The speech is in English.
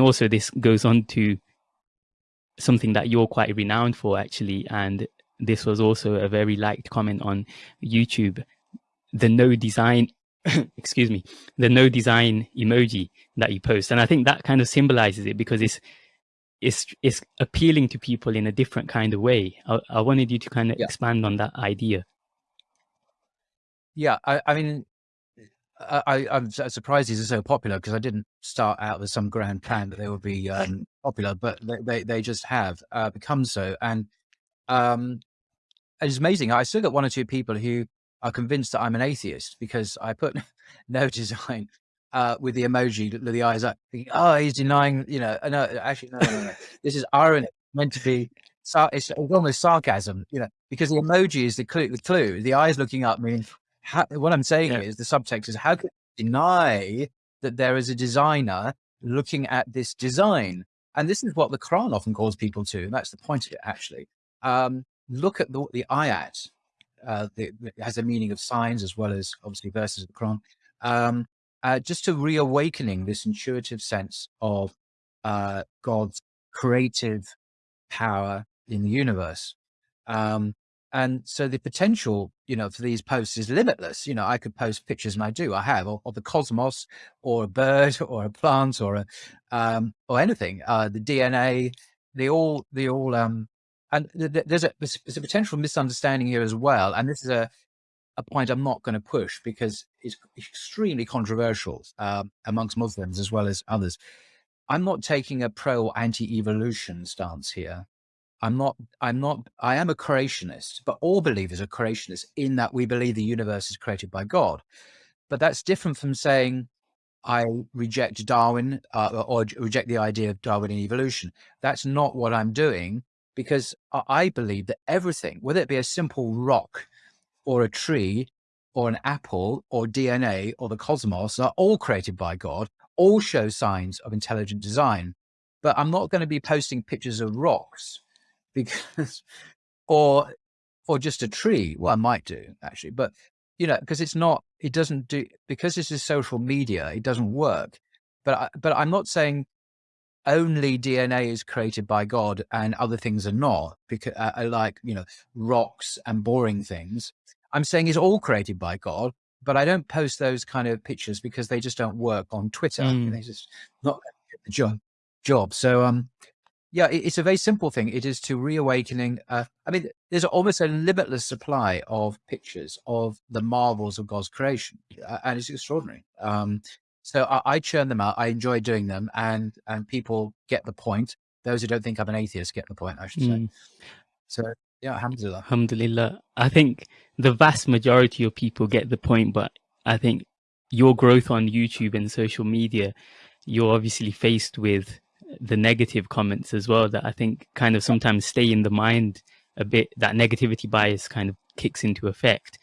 also this goes on to something that you're quite renowned for actually. And this was also a very liked comment on youtube. The no design excuse me the no design emoji that you post. And i think that kind of symbolizes it because it's it's it's appealing to people in a different kind of way. I, I wanted you to kind of yeah. expand on that idea. Yeah i, I mean I, I'm surprised these are so popular because I didn't start out with some grand plan that they would be um, popular, but they, they, they just have uh, become so. And um, it's amazing. I still got one or two people who are convinced that I'm an atheist because I put no design uh, with the emoji, with the eyes up, thinking, oh, he's denying, you know, no, actually, no, no, no. this is irony meant to be, it's, almost sarcasm, you know, because the emoji is the clue, the clue, the eyes looking up mean, how, what I'm saying yeah. is the subtext is how can you deny that there is a designer looking at this design? And this is what the Quran often calls people to. And that's the point of it, actually. Um, look at the, the ayat. Uh, the, it has a meaning of signs as well as obviously verses of the Quran. Um, uh, just to reawakening this intuitive sense of uh, God's creative power in the universe. Um, and so the potential, you know, for these posts is limitless. You know, I could post pictures, and I do, I have, of, the cosmos, or a bird, or a plant, or a, um, or anything. Uh, the DNA, they all, they all, um, and th there's a there's a potential misunderstanding here as well. And this is a a point I'm not going to push because it's extremely controversial um, amongst Muslims as well as others. I'm not taking a pro anti-evolution stance here. I'm not, I'm not, I am a creationist, but all believers are creationists in that we believe the universe is created by God. But that's different from saying I reject Darwin uh, or reject the idea of Darwinian evolution. That's not what I'm doing because I believe that everything, whether it be a simple rock or a tree or an apple or DNA or the cosmos are all created by God, all show signs of intelligent design. But I'm not going to be posting pictures of rocks because or or just a tree well i might do actually but you know because it's not it doesn't do because this is social media it doesn't work but I, but i'm not saying only dna is created by god and other things are not because uh, uh, like you know rocks and boring things i'm saying it's all created by god but i don't post those kind of pictures because they just don't work on twitter mm. they just not the job job so um yeah, it's a very simple thing. It is to reawakening. Uh, I mean, there's almost a limitless supply of pictures of the marvels of God's creation, uh, and it's extraordinary. Um, so I, I, churn them out. I enjoy doing them, and and people get the point. Those who don't think I'm an atheist get the point. I should say. Mm. So yeah, alhamdulillah. Alhamdulillah. I think the vast majority of people get the point, but I think your growth on YouTube and social media, you're obviously faced with the negative comments as well that I think kind of sometimes stay in the mind a bit. That negativity bias kind of kicks into effect.